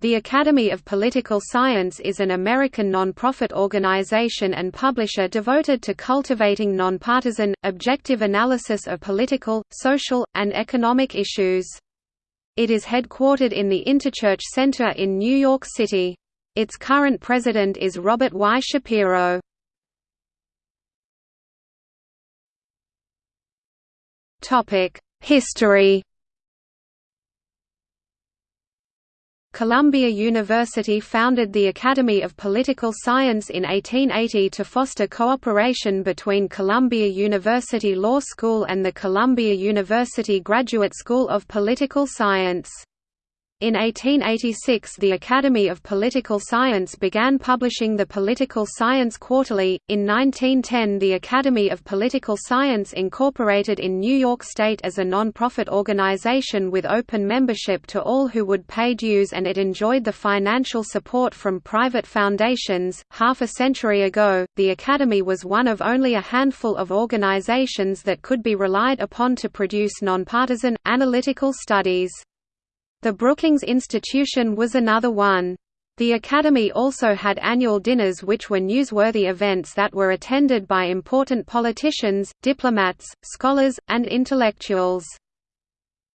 The Academy of Political Science is an American nonprofit organization and publisher devoted to cultivating nonpartisan, objective analysis of political, social, and economic issues. It is headquartered in the Interchurch Center in New York City. Its current president is Robert Y. Shapiro. History Columbia University founded the Academy of Political Science in 1880 to foster cooperation between Columbia University Law School and the Columbia University Graduate School of Political Science. In 1886 the Academy of Political Science began publishing the Political Science Quarterly. In 1910 the Academy of Political Science incorporated in New York State as a non-profit organization with open membership to all who would pay dues and it enjoyed the financial support from private foundations. Half a century ago, the Academy was one of only a handful of organizations that could be relied upon to produce nonpartisan, analytical studies. The Brookings Institution was another one. The Academy also had annual dinners which were newsworthy events that were attended by important politicians, diplomats, scholars, and intellectuals.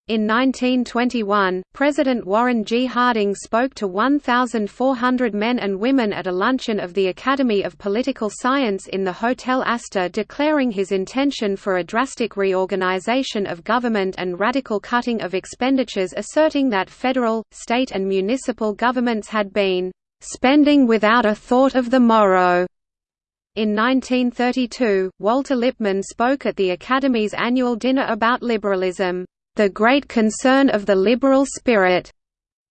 In 1921, President Warren G. Harding spoke to 1,400 men and women at a luncheon of the Academy of Political Science in the Hotel Astor declaring his intention for a drastic reorganization of government and radical cutting of expenditures asserting that federal, state and municipal governments had been "...spending without a thought of the morrow." In 1932, Walter Lippmann spoke at the Academy's annual dinner about liberalism the great concern of the liberal spirit,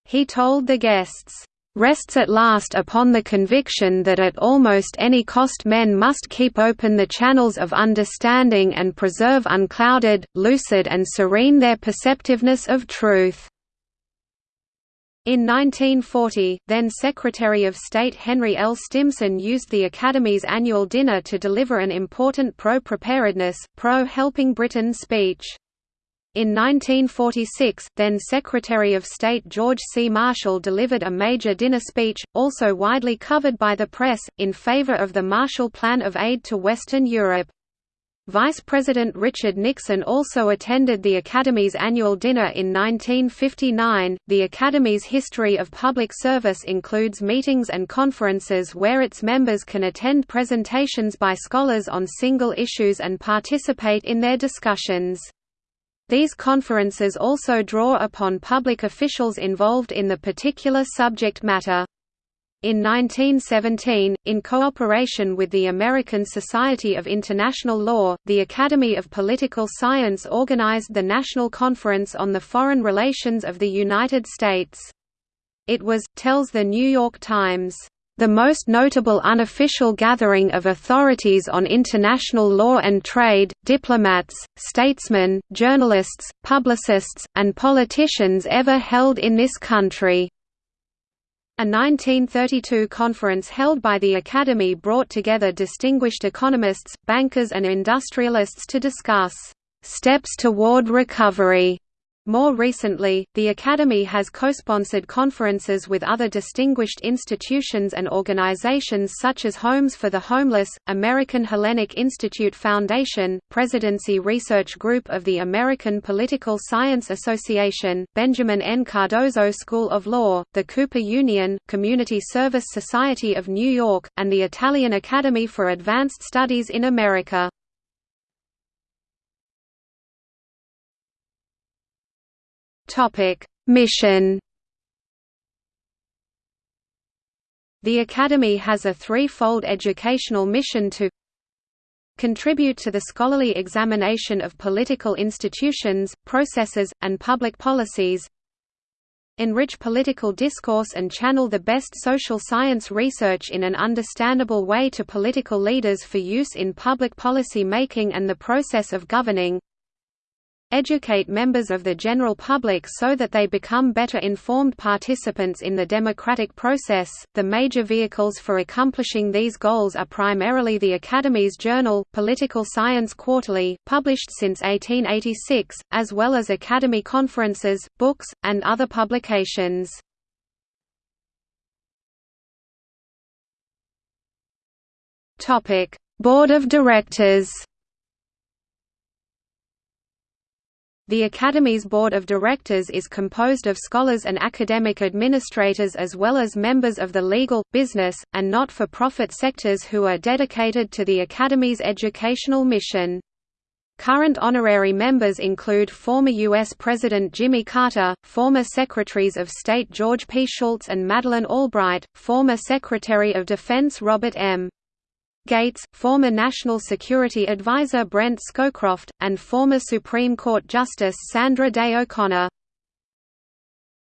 he told the guests, rests at last upon the conviction that at almost any cost men must keep open the channels of understanding and preserve unclouded, lucid and serene their perceptiveness of truth." In 1940, then Secretary of State Henry L. Stimson used the Academy's annual dinner to deliver an important pro-preparedness, pro-helping Britain speech. In 1946, then Secretary of State George C. Marshall delivered a major dinner speech, also widely covered by the press, in favor of the Marshall Plan of aid to Western Europe. Vice President Richard Nixon also attended the Academy's annual dinner in 1959. The Academy's history of public service includes meetings and conferences where its members can attend presentations by scholars on single issues and participate in their discussions. These conferences also draw upon public officials involved in the particular subject matter. In 1917, in cooperation with the American Society of International Law, the Academy of Political Science organized the National Conference on the Foreign Relations of the United States. It was, tells the New York Times, the most notable unofficial gathering of authorities on international law and trade, diplomats, statesmen, journalists, publicists, and politicians ever held in this country. A 1932 conference held by the Academy brought together distinguished economists, bankers and industrialists to discuss "...steps toward recovery." More recently, the Academy has co-sponsored conferences with other distinguished institutions and organizations such as Homes for the Homeless, American Hellenic Institute Foundation, Presidency Research Group of the American Political Science Association, Benjamin N. Cardozo School of Law, the Cooper Union, Community Service Society of New York, and the Italian Academy for Advanced Studies in America. Topic: Mission. The Academy has a threefold educational mission to contribute to the scholarly examination of political institutions, processes, and public policies enrich political discourse and channel the best social science research in an understandable way to political leaders for use in public policy making and the process of governing educate members of the general public so that they become better informed participants in the democratic process. The major vehicles for accomplishing these goals are primarily the Academy's journal, Political Science Quarterly, published since 1886, as well as Academy conferences, books, and other publications. Topic: Board of Directors. The Academy's Board of Directors is composed of scholars and academic administrators as well as members of the legal, business, and not-for-profit sectors who are dedicated to the Academy's educational mission. Current honorary members include former U.S. President Jimmy Carter, former Secretaries of State George P. Shultz and Madeleine Albright, former Secretary of Defense Robert M. Gates, former National Security Advisor Brent Scowcroft, and former Supreme Court Justice Sandra Day O'Connor.